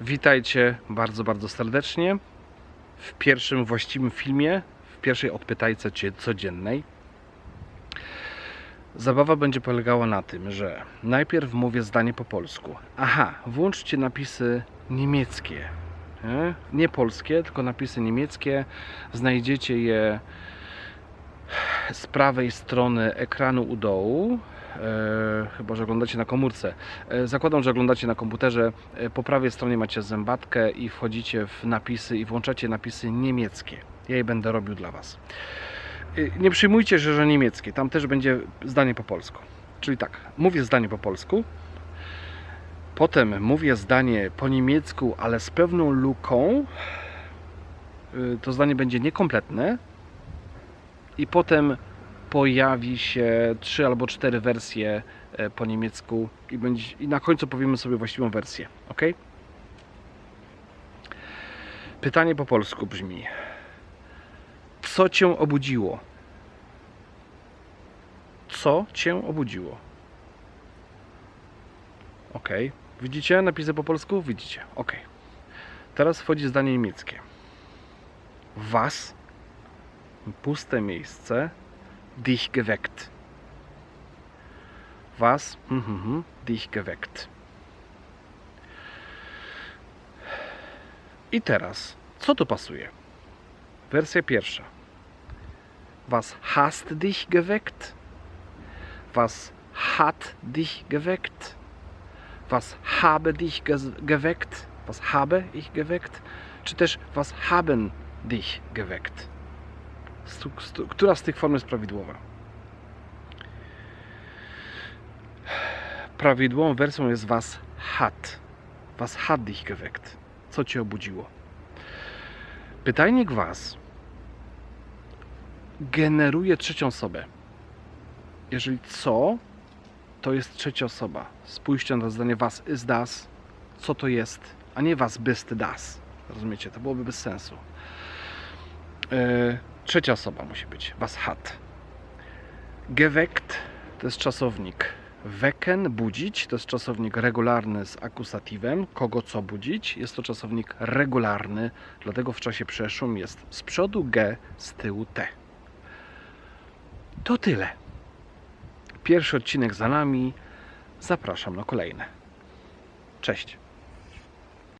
Witajcie bardzo, bardzo serdecznie w pierwszym właściwym filmie, w pierwszej odpytajce codziennej. Zabawa będzie polegała na tym, że najpierw mówię zdanie po polsku. Aha, włączcie napisy niemieckie. Nie, nie polskie, tylko napisy niemieckie. Znajdziecie je z prawej strony ekranu u dołu. Chyba, że oglądacie na komórce. E, zakładam, że oglądacie na komputerze. E, po prawej stronie macie zębatkę i wchodzicie w napisy i włączacie napisy niemieckie. Ja je będę robił dla Was. E, nie przyjmujcie, że, że niemieckie. Tam też będzie zdanie po polsku. Czyli tak, mówię zdanie po polsku. Potem mówię zdanie po niemiecku, ale z pewną luką. To zdanie będzie niekompletne. I potem pojawi się trzy albo cztery wersje e, po niemiecku i, będzie, i na końcu powiemy sobie właściwą wersję. Ok? Pytanie po polsku brzmi: Co cię obudziło? Co cię obudziło? Ok. Widzicie napisy po polsku? Widzicie. Ok. Teraz wchodzi zdanie niemieckie. Was, puste miejsce, dich geweckt. Was mhm, dich geweckt. I teraz, co tu pasuje? Wersja pierwsza. Was hast dich geweckt? Was hat dich geweckt? Was habe dich ge geweckt? Was habe ich geweckt? Czy też was haben dich geweckt? Która z tych form jest prawidłowa? Prawidłową wersją jest was hat. Was hat dich geweckt. Co cię obudziło? Pytajnik was generuje trzecią osobę. Jeżeli co, to jest trzecia osoba. Spójrzcie na zdanie was ist das. Co to jest, a nie was bist das. Rozumiecie? To byłoby bez sensu. E, trzecia osoba musi być. Was hat. Geweckt to jest czasownik. Wecken, budzić, to jest czasownik regularny z akusatywem. Kogo co budzić? Jest to czasownik regularny, dlatego w czasie przeszłym jest z przodu G, z tyłu T. To tyle. Pierwszy odcinek za nami. Zapraszam na kolejne. Cześć.